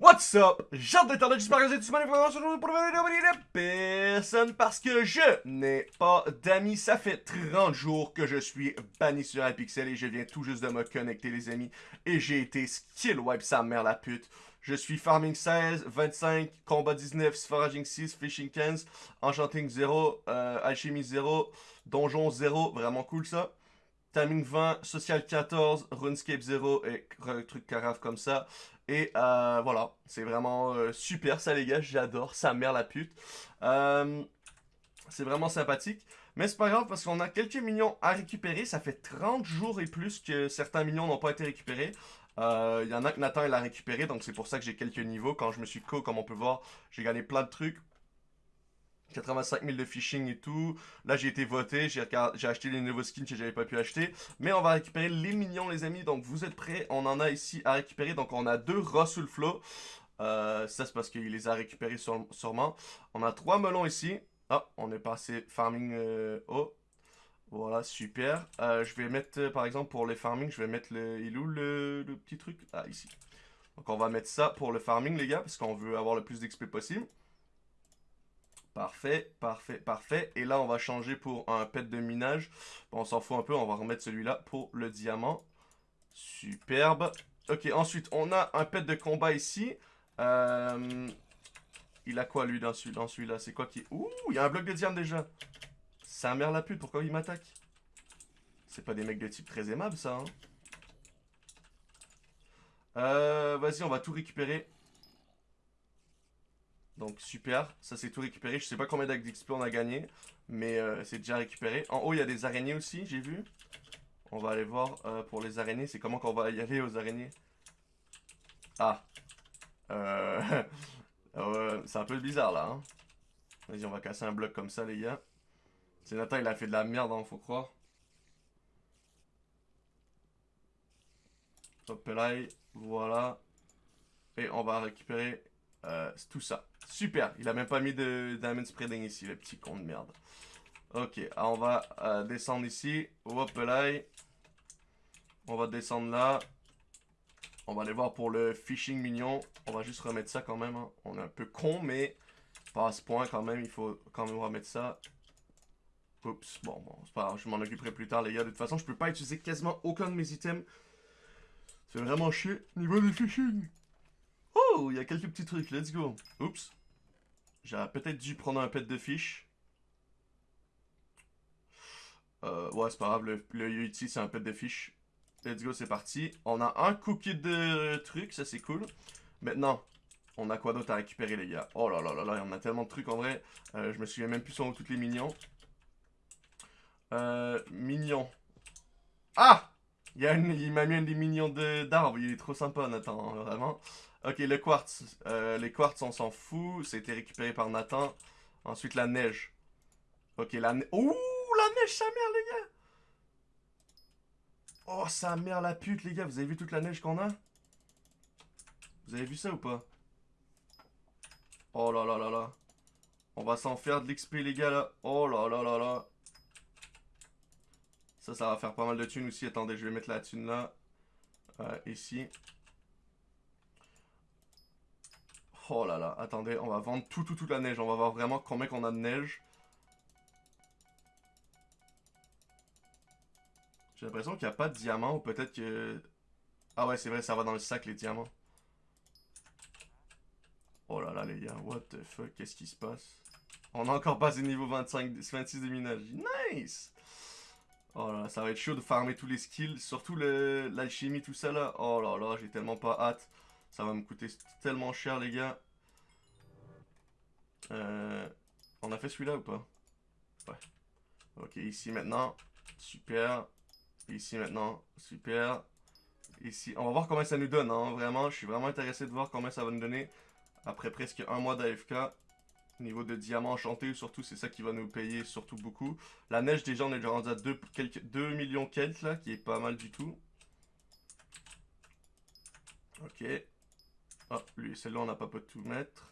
What's up? J'ai d'internet, j'espère que vous êtes tous pour vidéo de personne parce que je n'ai pas d'amis. Ça fait 30 jours que je suis banni sur iPixel et je viens tout juste de me connecter les amis. Et j'ai été skill wipe sa mère la pute. Je suis farming 16, 25, combat 19, foraging 6, fishing 15, enchanting 0, euh, alchimie 0, donjon 0, vraiment cool ça. Timing 20, Social 14, RuneScape 0 et truc carafe comme ça. Et euh, voilà, c'est vraiment euh, super ça les gars, j'adore, sa mère la pute. Euh, c'est vraiment sympathique. Mais c'est pas grave parce qu'on a quelques minions à récupérer. Ça fait 30 jours et plus que certains minions n'ont pas été récupérés. Il y en a que Nathan il a récupéré, donc c'est pour ça que j'ai quelques niveaux. Quand je me suis co, comme on peut voir, j'ai gagné plein de trucs. 85 000 de phishing et tout. Là, j'ai été voté, j'ai acheté les nouveaux skins que j'avais pas pu acheter. Mais on va récupérer les minions, les amis. Donc, vous êtes prêts? On en a ici à récupérer. Donc, on a deux Russell Flow. Euh, ça, c'est parce qu'il les a récupérés sûrement. On a trois melons ici. Ah, on est passé farming euh, haut. Voilà, super. Euh, je vais mettre, par exemple, pour les farming, je vais mettre le... Il où le, le petit truc? Ah, ici. Donc, on va mettre ça pour le farming, les gars, parce qu'on veut avoir le plus d'XP possible. Parfait, parfait, parfait. Et là, on va changer pour un pet de minage. Bon, on s'en fout un peu, on va remettre celui-là pour le diamant. Superbe. Ok, ensuite, on a un pet de combat ici. Euh, il a quoi, lui, dans celui-là C'est quoi qui... Ouh, il y a un bloc de diamant déjà. Un merde la pute, pourquoi il m'attaque? C'est pas des mecs de type très aimable, ça, hein euh, Vas-y, on va tout récupérer. Donc super, ça c'est tout récupéré. Je sais pas combien d'XP on a gagné, mais euh, c'est déjà récupéré. En haut, il y a des araignées aussi, j'ai vu. On va aller voir euh, pour les araignées. C'est comment qu'on va y aller aux araignées? Ah. Euh... c'est un peu bizarre là. Hein. Vas-y, on va casser un bloc comme ça, les gars. C'est Nathan, il a fait de la merde, hein, faut croire. Hop là, voilà. Et on va récupérer euh, tout ça. Super, il a même pas mis de diamond spreading ici, le petit con de merde. Ok, ah, on va euh, descendre ici. Hop là. On va descendre là. On va aller voir pour le fishing mignon. On va juste remettre ça quand même. Hein. On est un peu con, mais pas à ce point quand même. Il faut quand même remettre ça. Oups, bon, bon, c'est pas grave. Je m'en occuperai plus tard, les gars. De toute façon, je peux pas utiliser quasiment aucun de mes items. C'est vraiment chier. Niveau du fishing. Oh, il y a quelques petits trucs. Let's go. Oups. J'aurais peut-être dû prendre un pet de fiche. Euh, ouais, c'est pas grave. Le, le c'est un pet de fiche. Let's go, c'est parti. On a un cookie de trucs. Ça, c'est cool. Maintenant, on a quoi d'autre à récupérer, les gars? Oh là là là là, il y en a tellement de trucs en vrai. Euh, je me souviens même plus sur toutes les mignons. Euh, mignon. Ah Il, m'a mis un des mignons d'arbres. Il est trop sympa, Nathan, hein, vraiment. Ok, le quartz. Euh, les quartz, on s'en fout. C'était récupéré par Nathan. Ensuite, la neige. Ok, la neige. Ouh, la neige, sa mère, les gars. Oh, sa mère, la pute, les gars. Vous avez vu toute la neige qu'on a? Vous avez vu ça ou pas? Oh là là là là. On va s'en faire de l'XP, les gars, là. Oh là là là là. Ça, ça va faire pas mal de thunes aussi. Attendez, je vais mettre la thune là. Euh, ici. Oh là là, attendez, on va vendre tout, tout, toute la neige. On va voir vraiment combien qu'on a de neige. J'ai l'impression qu'il n'y a pas de diamants, ou peut-être que... Ah ouais, c'est vrai, ça va dans le sac, les diamants. Oh là là, les gars, what the fuck, qu'est-ce qui se passe? On a encore passé niveau 25, 26 de minage. Nice! Oh là là, ça va être chaud de farmer tous les skills, surtout l'alchimie, tout ça là. Oh là là, j'ai tellement pas hâte. Ça va me coûter tellement cher, les gars. Euh, on a fait celui-là ou pas? Ouais. Ok, ici maintenant. Super. Ici maintenant. Super. Ici. On va voir combien ça nous donne. Hein. Vraiment, je suis vraiment intéressé de voir combien ça va nous donner. Après presque un mois d'AFK. Niveau de diamant enchanté, surtout, c'est ça qui va nous payer surtout beaucoup. La neige, déjà, on est déjà rendu à 2, quelques, 2 millions quelques, là, qui est pas mal du tout. Ok. Ah, lui, celle-là, on n'a pas pu tout mettre.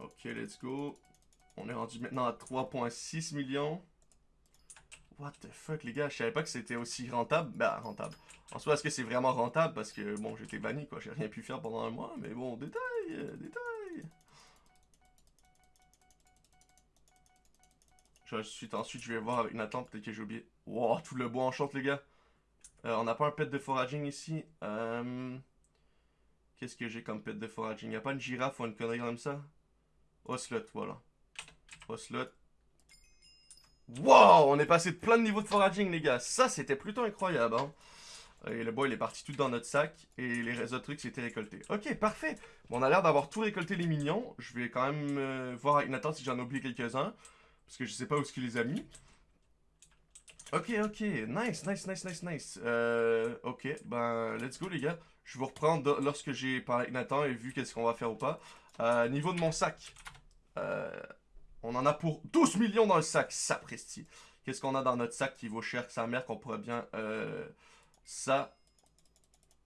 Ok, let's go. On est rendu maintenant à 3.6 millions. What the fuck, les gars, je savais pas que c'était aussi rentable. Bah, rentable. En soi, est-ce que c'est vraiment rentable? Parce que, bon, j'étais banni, quoi. J'ai rien pu faire pendant un mois, mais bon, détail, euh, détail. Ensuite, je vais voir avec Nathan, peut-être que j'ai oublié. Wow, tout le bois enchante, les gars. Euh, on n'a pas un pet de foraging ici. Euh... Qu'est-ce que j'ai comme pet de foraging? Y a pas une girafe ou une connerie comme ça? Ocelot, voilà. Ocelot. Wow! On est passé de plein de niveaux de foraging, les gars. Ça, c'était plutôt incroyable, hein. Et le bois, il est parti tout dans notre sac. Et les autres trucs, c'était récolté. Ok, parfait. On a l'air d'avoir tout récolté les mignons. Je vais quand même euh, voir avec Nathan si j'en ai oublié quelques-uns. Parce que je sais pas où est-ce qu'il les a mis. Ok, ok. Nice, nice, nice, nice, nice. Euh, ok, ben, let's go, les gars. Je vous reprends lorsque j'ai parlé avec Nathan et vu qu'est-ce qu'on va faire ou pas. Euh, niveau de mon sac. Euh, on en a pour 12 millions dans le sac, sapristi. Qu'est-ce qu'on a dans notre sac qui vaut cher que sa mère qu'on pourrait bien... Euh, ça.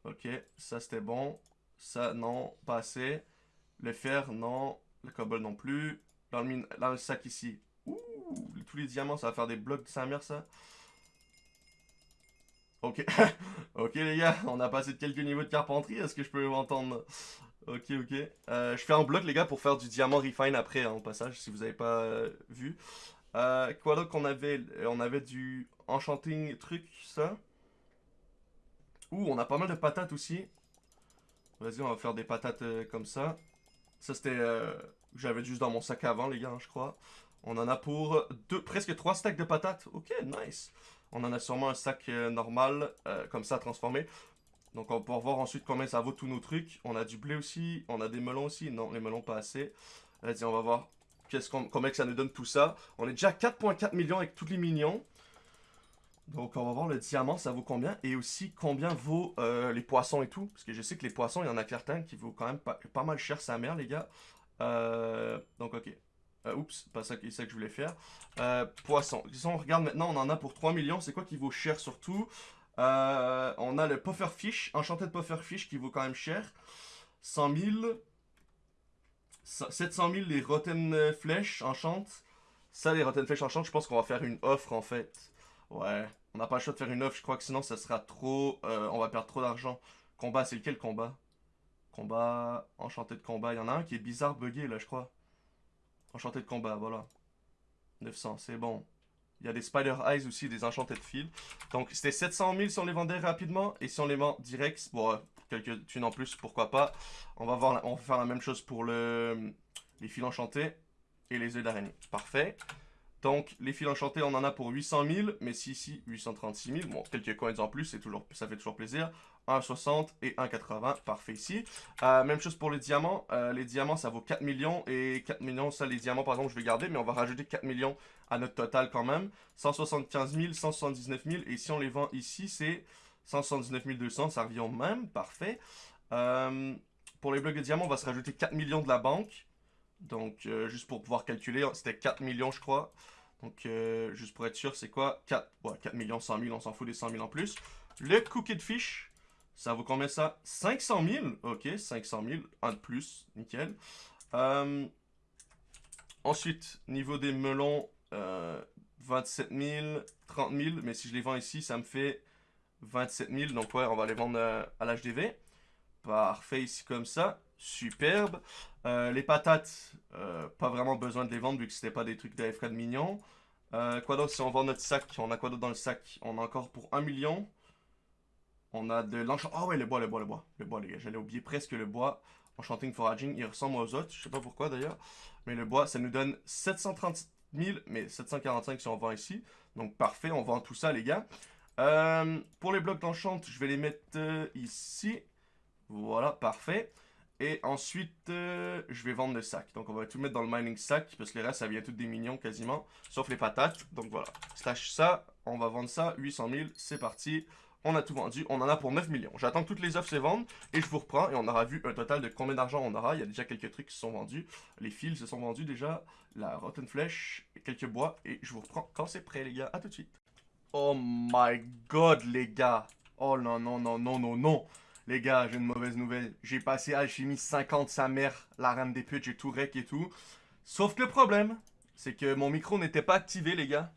Ok, ça c'était bon. Ça, non, pas assez. Le fer, non. Le cobble non plus. Dans le, sac ici. Ouh, tous les diamants, ça va faire des blocs de sa mère, ça. Ok. ok, les gars, on a passé de quelques niveaux de carpenterie. Est-ce que je peux entendre? Ok, ok. Euh, je fais un bloc, les gars, pour faire du diamant refine après, hein, au passage, si vous n'avez pas euh, vu. Euh, quoi d'autre qu'on avait? On avait du enchanting truc, ça. Ouh, on a pas mal de patates aussi. Vas-y, on va faire des patates comme ça. Ça, c'était... J'avais juste dans mon sac avant, les gars, hein, je crois. On en a pour deux, presque trois stacks de patates. Ok, nice. On en a sûrement un sac normal, comme ça, transformé. Donc on va pouvoir voir ensuite combien ça vaut tous nos trucs. On a du blé aussi, on a des melons aussi. Non, les melons pas assez. Vas-y, on va voir combien que ça nous donne tout ça. On est déjà à 4.4 millions avec tous les millions. Donc on va voir le diamant, ça vaut combien? Et aussi combien vaut euh, les poissons et tout? Parce que je sais que les poissons, il y en a certains qui vaut quand même pas, mal cher sa mère, les gars. Euh, donc ok. Euh, oups, pas ça, ça, que je voulais faire. poissons. Si on regarde maintenant, on en a pour 3 millions. C'est quoi qui vaut cher surtout? Euh, on a le Pufferfish, enchanté de Pufferfish qui vaut quand même cher. 100 000. 700 000 les Rotten Flèches enchantent. Ça, les Rotten Flèches enchantent, je pense qu'on va faire une offre en fait. Ouais, on n'a pas le choix de faire une offre, je crois que sinon ça sera trop... Euh, on va perdre trop d'argent. Combat, c'est lequel combat? Combat, enchanté de combat. Il y en a un qui est bizarre bugué là, je crois. Enchanté de combat, voilà. 900, c'est bon. Il y a des Spider Eyes aussi, des enchantés de fil. Donc, c'était 700 000 si on les vendait rapidement. Et si on les vend direct, bon, euh, quelques thunes en plus, pourquoi pas. On va, voir, on faire la même chose pour le, les fils enchantés et les œufs d'araignée. Parfait. Donc, les fils enchantés, on en a pour 800 000. Mais si ici, 836 000. Bon, quelques coins en plus, toujours, ça fait toujours plaisir. 1,60 et 1,80. Parfait ici. Euh, même chose pour les diamants. Euh, les diamants, ça vaut 4 millions. Et 4 millions, ça, les diamants, par exemple, je vais garder. Mais on va rajouter 4 millions à notre total quand même. 175 000, 179 000. Et si on les vend ici, c'est 179 200. Ça revient au même. Parfait. Euh, pour les blocs de diamants, on va se rajouter 4 millions de la banque. Donc, juste pour pouvoir calculer, c'était 4 millions, je crois. Donc, juste pour être sûr, c'est quoi? 4, 4 millions 100 000, on s'en fout des 100 000 en plus. Le cookie de fish, ça vaut combien ça? 500 000 Ok, 500 000, un de plus, nickel. Euh, ensuite, niveau des melons, 27 000, 30 000. Mais si je les vends ici, ça me fait 27 000. Donc ouais, on va les vendre euh, à l'HDV. Parfait, ici comme ça. Superbe. Euh, les patates, pas vraiment besoin de les vendre vu que c'était pas des trucs d'AFK de mignons. quoi d'autre? Si on vend notre sac, on a quoi d'autre dans le sac? On a encore pour 1 million. On a de l'enchantement. Ah ouais, le bois, le bois, le bois. Le bois, les gars. J'allais oublier presque le bois. Enchanting Foraging. Il ressemble aux autres. Je sais pas pourquoi d'ailleurs. Mais le bois, ça nous donne 730 000, mais 745 si on vend ici. Donc parfait, on vend tout ça, les gars. Euh, pour les blocs d'enchant, je vais les mettre euh, ici. Voilà, parfait. Et ensuite, euh, je vais vendre le sac. Donc, on va tout mettre dans le mining sac, parce que le reste, ça vient tout des mignons quasiment, sauf les patates. Donc, voilà. Stash ça, on va vendre ça, 800 000, c'est parti. On a tout vendu, on en a pour 9 millions. J'attends que toutes les offres se vendent et je vous reprends et on aura vu un total de combien d'argent on aura. Il y a déjà quelques trucs qui se sont vendus. Les fils se sont vendus déjà, la rotten flèche, quelques bois et je vous reprends quand c'est prêt les gars. À tout de suite. Oh my god les gars. Oh non non non non non non. Les gars, j'ai une mauvaise nouvelle. J'ai passé alchimie 50 sa mère, la reine des putes, j'ai tout rec et tout. Sauf que le problème, c'est que mon micro n'était pas activé les gars.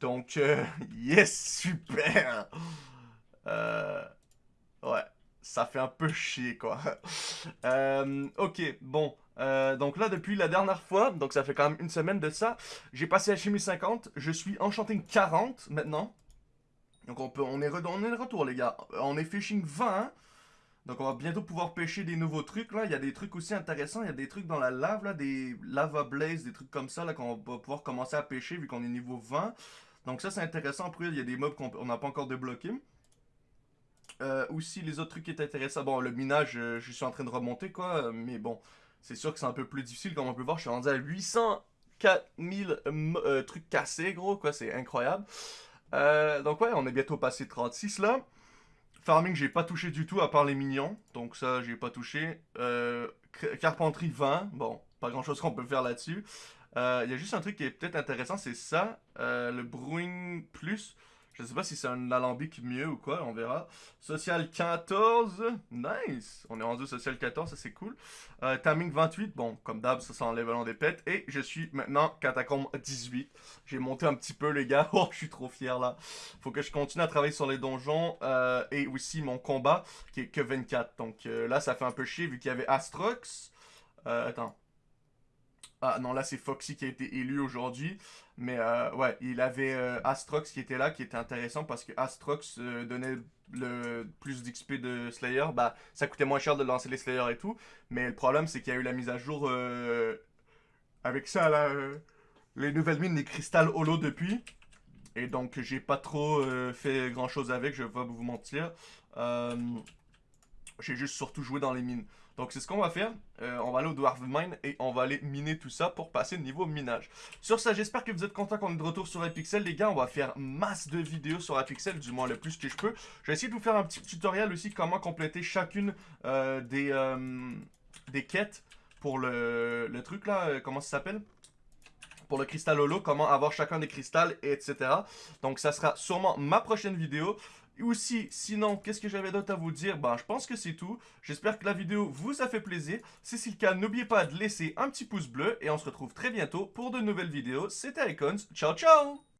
Donc, euh, yes, super. Euh, ouais, ça fait un peu chier, quoi. Euh, ok, bon. Euh, donc là, depuis la dernière fois, donc ça fait quand même une semaine de ça, j'ai passé à chimie 50, je suis enchanting 40 maintenant. Donc on, peut, on, est, on est de retour, les gars. On est fishing 20, donc on va bientôt pouvoir pêcher des nouveaux trucs, là. Il y a des trucs aussi intéressants, il y a des trucs dans la lave, là, des lava blaze, des trucs comme ça, là, qu'on va pouvoir commencer à pêcher vu qu'on est niveau 20. Donc ça, c'est intéressant. Après, il y a des mobs qu'on n'a pas encore débloqués. Euh, aussi, les autres trucs qui étaient intéressants. Bon, le minage, euh, je suis en train de remonter, quoi. Mais bon, c'est sûr que c'est un peu plus difficile. Comme on peut voir, je suis rendu à 804 000 euh, trucs cassés, gros, quoi. C'est incroyable. donc ouais, on est bientôt passé 36, là. Farming, j'ai pas touché du tout, à part les minions. Donc ça, j'ai pas touché. carpenterie 20. Bon, pas grand-chose qu'on peut faire là-dessus. Il y a juste un truc qui est peut-être intéressant, c'est ça. le Brewing Plus. Je sais pas si c'est un alambic mieux ou quoi, on verra. Social 14, nice. On est rendu social 14, ça c'est cool. Euh, timing 28, bon, comme d'hab, ça s'enlève long des pètes. Et je suis maintenant catacombe 18. J'ai monté un petit peu les gars, oh je suis trop fier là. Faut que je continue à travailler sur les donjons euh, et aussi mon combat qui est que 24. Donc euh, là ça fait un peu chier vu qu'il y avait Astrox. attends. Ah non, là c'est Foxy qui a été élu aujourd'hui. Mais euh, ouais, il avait euh, Astrox qui était là, qui était intéressant parce que Astrox euh, donnait le plus d'XP de Slayer. Bah, ça coûtait moins cher de lancer les Slayer et tout. Mais le problème, c'est qu'il y a eu la mise à jour avec ça, là, les nouvelles mines, les cristals holo depuis. Et donc, j'ai pas trop fait grand chose avec, je vais pas vous mentir. j'ai juste surtout joué dans les mines. Donc c'est ce qu'on va faire. Euh, on va aller au Dwarf Mine et on va aller miner tout ça pour passer niveau minage. Sur ça, j'espère que vous êtes contents qu'on est de retour sur Epixel. Les gars, on va faire masse de vidéos sur Epixel, du moins le plus que je peux. Je vais essayer de vous faire un petit tutoriel aussi comment compléter chacune euh, des, euh, des quêtes pour le, le truc là. comment ça s'appelle? Pour le cristal holo, comment avoir chacun des cristals, etc. Donc ça sera sûrement ma prochaine vidéo. Aussi, sinon, qu'est-ce que j'avais d'autre à vous dire? Ben, je pense que c'est tout. J'espère que la vidéo vous a fait plaisir. Si c'est le cas, n'oubliez pas de laisser un petit pouce bleu. Et on se retrouve très bientôt pour de nouvelles vidéos. C'était Icons. Ciao, ciao